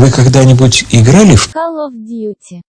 Вы когда-нибудь играли в Call of Duty.